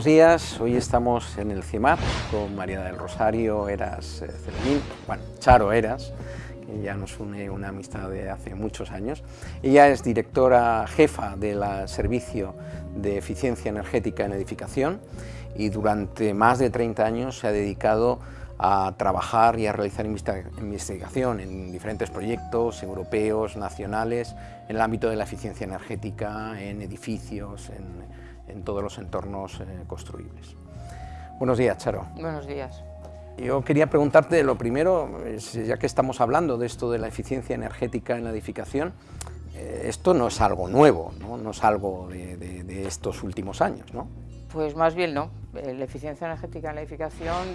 Buenos días, hoy estamos en el CIMAR con María del Rosario Eras eh, Celemín, bueno, Charo Eras, que ya nos une una amistad de hace muchos años. Ella es directora jefa del Servicio de Eficiencia Energética en Edificación y durante más de 30 años se ha dedicado a trabajar y a realizar investigación en diferentes proyectos europeos, nacionales, en el ámbito de la eficiencia energética, en edificios, en, en todos los entornos eh, construibles. Buenos días, Charo. Buenos días. Yo quería preguntarte lo primero, ya que estamos hablando de esto de la eficiencia energética en la edificación, eh, esto no es algo nuevo, no, es algo de, de, estos últimos años, ¿no? Pues más bien no. Eh, la eficiencia energética en la edificación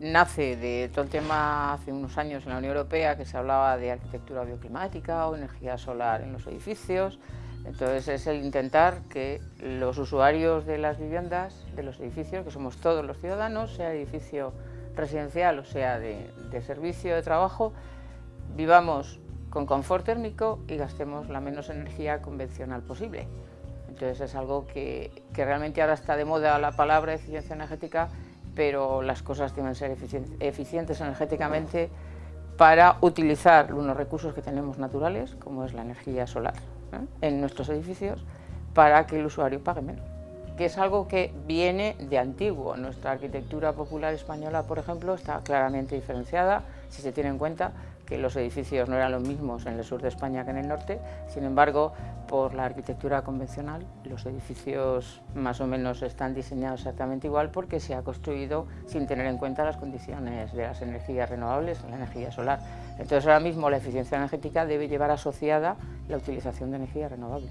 nace de todo el tema hace unos años en la Unión Europea que se hablaba de arquitectura bioclimática o energía solar en los edificios, entonces es el intentar que los usuarios de las viviendas, de los edificios, que somos todos los ciudadanos, sea edificio residencial o sea de, servicio de trabajo, vivamos con confort térmico y gastemos la menos energía convencional posible. Entonces es algo que, realmente ahora está de moda la palabra eficiencia energética, pero las cosas deben ser eficientes energéticamente para utilizar unos recursos que tenemos naturales, como es la energía solar en nuestros edificios para que el usuario pague menos que es algo que viene de antiguo. Nuestra arquitectura popular española, por ejemplo, está claramente diferenciada, si se tiene en cuenta que los edificios no eran los mismos en el sur de España que en el norte, sin embargo, por la arquitectura convencional, los edificios más o menos están diseñados exactamente igual porque se ha construido sin tener en cuenta las condiciones de las energías renovables, la energía solar. Entonces, ahora mismo la eficiencia energética debe llevar asociada la utilización de energías renovables.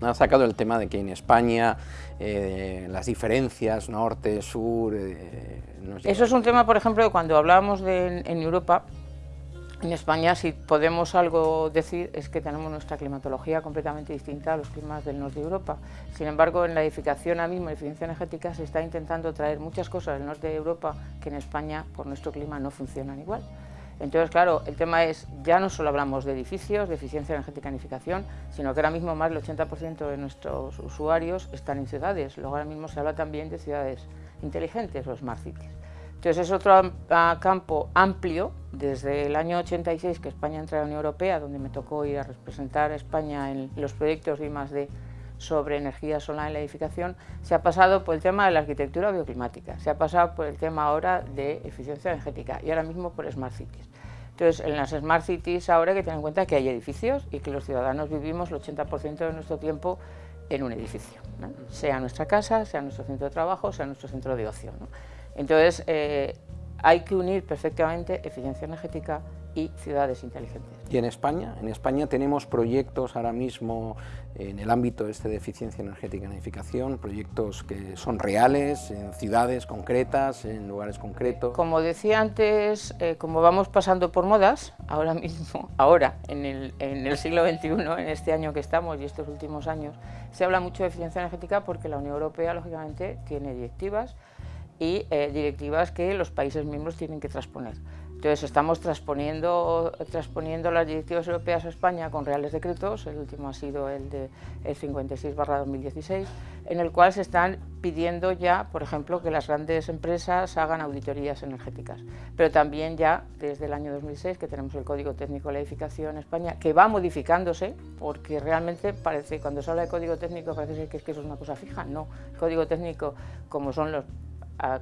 Ha sacado el tema de que en España eh, las diferencias norte, sur... Eh, Eso es un tema, por ejemplo, cuando hablábamos de, en Europa, en España, si podemos algo decir, es que tenemos nuestra climatología completamente distinta a los climas del norte de Europa. Sin embargo, en la edificación ahora mismo, eficiencia energética, se está intentando traer muchas cosas del norte de Europa que en España, por nuestro clima, no funcionan igual. Entonces, claro, el tema es, ya no solo hablamos de edificios, de eficiencia energética en edificación, sino que ahora mismo más del 80% de nuestros usuarios están en ciudades. Luego ahora mismo se habla también de ciudades inteligentes o smart cities. Entonces es otro campo amplio, desde el año 86 que España entra a la Unión Europea, donde me tocó ir a representar a España en los proyectos de I+D sobre energía solar en la edificación, se ha pasado por el tema de la arquitectura bioclimática, se ha pasado por el tema ahora de eficiencia energética y ahora mismo por Smart Cities. Entonces, en las Smart Cities ahora hay que tener en cuenta que hay edificios y que los ciudadanos vivimos el 80% de nuestro tiempo en un edificio, sea nuestra casa, sea nuestro centro de trabajo, sea nuestro centro de ocio. Entonces, eh, hay que unir perfectamente eficiencia energética y ciudades inteligentes. ¿Y en España? En España tenemos proyectos ahora mismo en el ámbito este de eficiencia energética en edificación, proyectos que son reales, en ciudades concretas, en lugares concretos. Como decía antes, eh, como vamos pasando por modas, ahora mismo, ahora, en el, en el siglo XXI, en este año que estamos y estos últimos años, se habla mucho de eficiencia energética porque la Unión Europea, lógicamente, tiene directivas y eh, directivas que los países miembros tienen que transponer. Entonces estamos transponiendo, transponiendo las directivas europeas a España con reales decretos, el último ha sido el de el 56-2016, en el cual se están pidiendo ya, por ejemplo, que las grandes empresas hagan auditorías energéticas, pero también ya desde el año 2006 que tenemos el Código Técnico de la Edificación en España, que va modificándose, porque realmente parece, cuando se habla de Código Técnico parece que, es que eso es una cosa fija, no, Código Técnico, como son los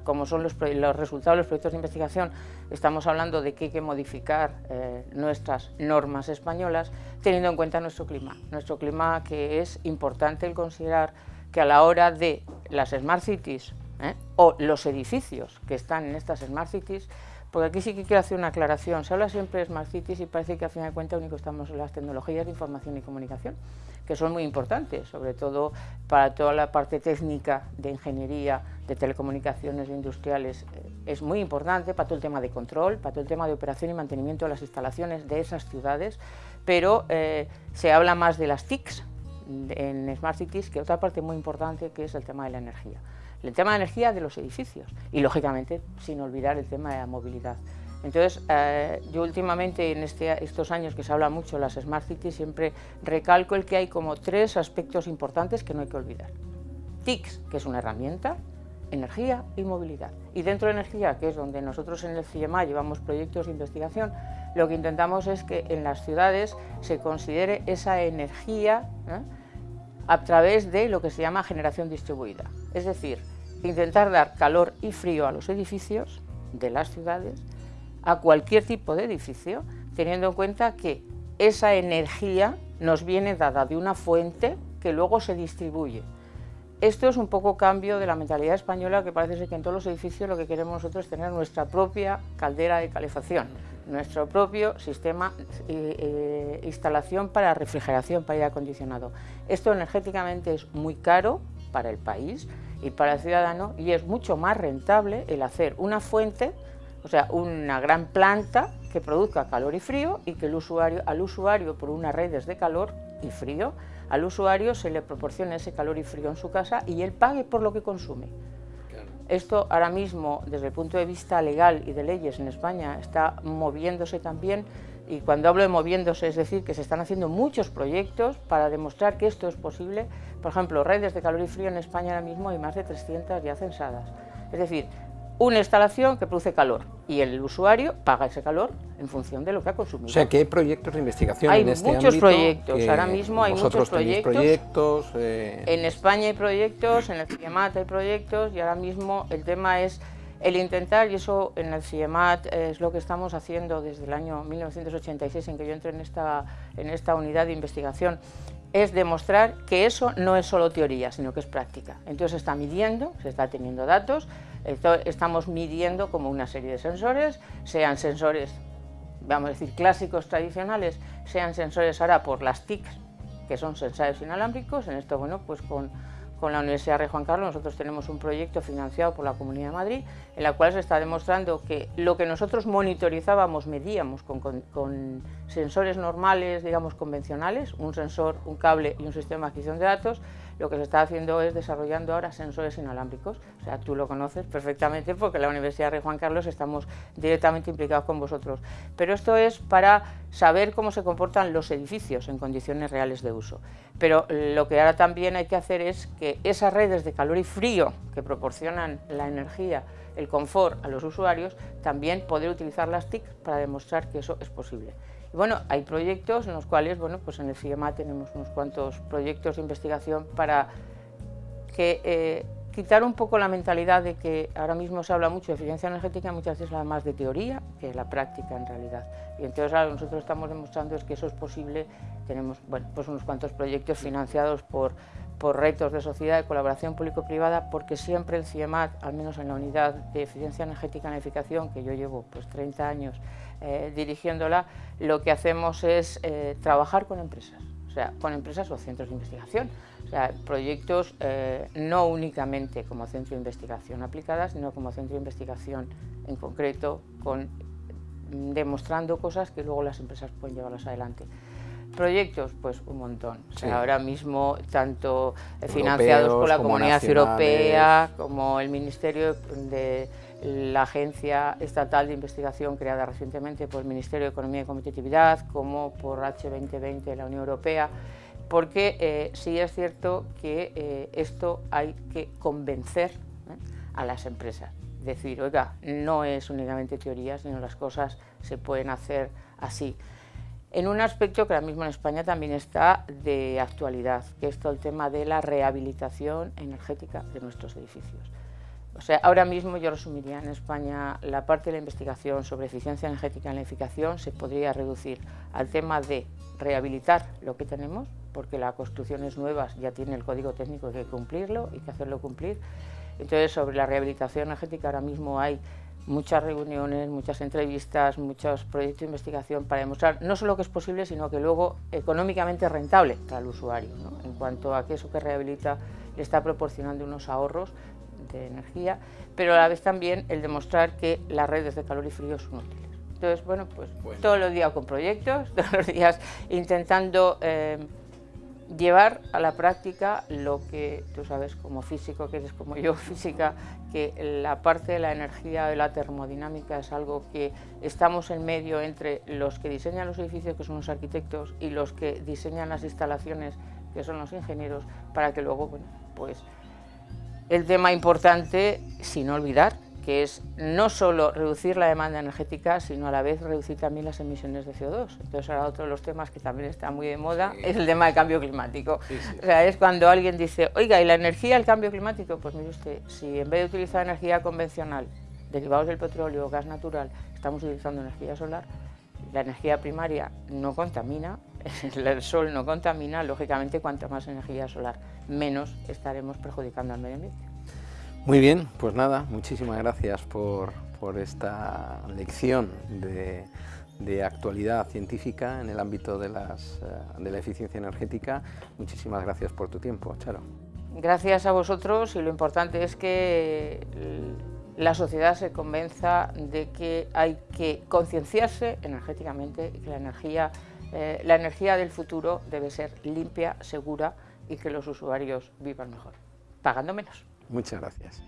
como son los, resultados de los proyectos de investigación, estamos hablando de que hay que modificar eh, nuestras normas españolas teniendo en cuenta nuestro clima. Nuestro clima que es importante el considerar que a la hora de las Smart Cities ¿eh? o los edificios que están en estas Smart Cities, porque aquí sí que quiero hacer una aclaración, se habla siempre de Smart Cities y parece que al final de cuentas único estamos en las tecnologías de información y comunicación, que son muy importantes, sobre todo para toda la parte técnica de ingeniería, de telecomunicaciones, de industriales, eh, es muy importante para todo el tema de control, para todo el tema de operación y mantenimiento de las instalaciones de esas ciudades, pero eh, se habla más de las TICs en Smart Cities que otra parte muy importante que es el tema de la energía. El tema de energía de los edificios y, lógicamente, sin olvidar el tema de la movilidad. Entonces, eh, yo últimamente, en este, estos años que se habla mucho de las Smart Cities, siempre recalco el que hay como tres aspectos importantes que no hay que olvidar. TICS, que es una herramienta, energía y movilidad. Y dentro de energía, que es donde nosotros en el CIEMA llevamos proyectos de investigación, lo que intentamos es que en las ciudades se considere esa energía ¿eh? A través de lo que se llama generación distribuida. Es decir, intentar dar calor y frío a los edificios de las ciudades, a cualquier tipo de edificio, teniendo en cuenta que esa energía nos viene dada de una fuente que luego se distribuye. Esto es un poco cambio de la mentalidad española que parece ser que en todos los edificios lo que queremos nosotros es tener nuestra propia caldera de calefacción, nuestro propio sistema eh, eh, instalación para refrigeración, para aire acondicionado. Esto energéticamente es muy caro para el país y para el ciudadano y es mucho más rentable el hacer una fuente, o sea, una gran planta que produzca calor y frío y que el usuario, al usuario por unas redes de calor y frío al usuario se le proporciona ese calor y frío en su casa y él pague por lo que consume. Esto ahora mismo, desde el punto de vista legal y de leyes en España, está moviéndose también y cuando hablo de moviéndose es decir que se están haciendo muchos proyectos para demostrar que esto es posible. Por ejemplo, redes de calor y frío en España ahora mismo hay más de 300 ya censadas. Es decir, una instalación que produce calor y el usuario paga ese calor en función de lo que ha consumido. O sea, que hay proyectos de investigación hay en este muchos proyectos, ahora mismo hay muchos proyectos. proyectos eh, En España hay proyectos, en el CIEMAT hay proyectos y ahora mismo el tema es el intentar, y eso en el CIEMAT es lo que estamos haciendo desde el año 1986 en que yo entré en esta, en esta unidad de investigación, es demostrar que eso no es solo teoría, sino que es práctica. Entonces se está midiendo, se está teniendo datos, estamos midiendo como una serie de sensores, sean sensores, vamos a decir, clásicos tradicionales, sean sensores ahora por las TIC, que son sensores inalámbricos, en esto, bueno, pues con con la Universidad Rey Juan Carlos nosotros tenemos un proyecto financiado por la Comunidad de Madrid en la cual se está demostrando que lo que nosotros monitorizábamos, medíamos con, con, sensores normales, digamos convencionales, un sensor, un cable y un sistema de adquisición de datos, lo que se está haciendo es desarrollando ahora sensores inalámbricos. O sea, tú lo conoces perfectamente porque en la Universidad Rey Juan Carlos estamos directamente implicados con vosotros. Pero esto es para saber cómo se comportan los edificios en condiciones reales de uso. Pero lo que ahora también hay que hacer es que esas redes de calor y frío que proporcionan la energía, el confort a los usuarios, también poder utilizar las TIC para demostrar que eso es posible. Y bueno, hay proyectos en los cuales, bueno, pues en el FIEMA tenemos unos cuantos proyectos de investigación para que eh, quitar un poco la mentalidad de que ahora mismo se habla mucho de eficiencia energética, muchas veces más de teoría que la práctica en realidad. Y entonces ahora nosotros estamos demostrando es que eso es posible, tenemos bueno, pues unos cuantos proyectos financiados por, por retos de sociedad de colaboración público-privada, porque siempre el CIEMAT, al menos en la unidad de eficiencia energética en edificación, que yo llevo pues 30 años eh, dirigiéndola, lo que hacemos es eh, trabajar con empresas, o sea, con empresas o centros de investigación, o sea, proyectos eh, no únicamente como centro de investigación aplicada, sino como centro de investigación en concreto, con, demostrando cosas que luego las empresas pueden llevarlas adelante. Proyectos, pues un montón. ahora mismo, tanto financiados por la Comunidad Europea como el Ministerio de la Agencia Estatal de Investigación creada recientemente por el Ministerio de Economía y Competitividad, como por H2020 de la Unión Europea, porque eh, sí es cierto que eh, esto hay que convencer ¿eh? a las empresas. Decir, oiga, no es únicamente teoría, sino las cosas se pueden hacer así. En un aspecto que ahora mismo en España también está de actualidad, que es todo el tema de la rehabilitación energética de nuestros edificios. O sea, ahora mismo yo resumiría en España la parte de la investigación sobre eficiencia energética en la edificación se podría reducir al tema de rehabilitar lo que tenemos, porque las construcciones nuevas ya tiene el código técnico hay que cumplirlo y que hacerlo cumplir. Entonces, sobre la rehabilitación energética ahora mismo hay muchas reuniones, muchas entrevistas, muchos proyectos de investigación para demostrar no solo que es posible, sino que luego económicamente rentable para el usuario, en cuanto a que eso que rehabilita le está proporcionando unos ahorros de energía, pero a la vez también el demostrar que las redes de calor y frío son útiles. Entonces, bueno, pues todos los días con proyectos, todos los días intentando eh, llevar a la práctica lo que tú sabes como físico, que eres como yo física, que la parte de la energía de la termodinámica es algo que estamos en medio entre los que diseñan los edificios, que son los arquitectos, y los que diseñan las instalaciones, que son los ingenieros, para que luego, bueno, pues el tema importante, sin olvidar, que es no solo reducir la demanda energética, sino a la vez reducir también las emisiones de CO2. Entonces ahora otro de los temas que también está muy de moda es el tema del cambio climático. O sea, es cuando alguien dice, oiga, ¿y la energía, el cambio climático? Pues mire usted, si en vez de utilizar energía convencional, derivados del petróleo, gas natural, estamos utilizando energía solar, la energía primaria no contamina, el sol no contamina, lógicamente cuanto más energía solar, menos estaremos perjudicando al medio ambiente. Muy bien, pues nada, muchísimas gracias por, esta lección de, actualidad científica en el ámbito de, las, eh, de la eficiencia energética. Muchísimas gracias por tu tiempo, Charo. Gracias a vosotros y lo importante es que la sociedad se convenza de que hay que concienciarse energéticamente y que la energía, eh, la energía del futuro debe ser limpia, segura y que los usuarios vivan mejor, pagando menos. Muchas gracias.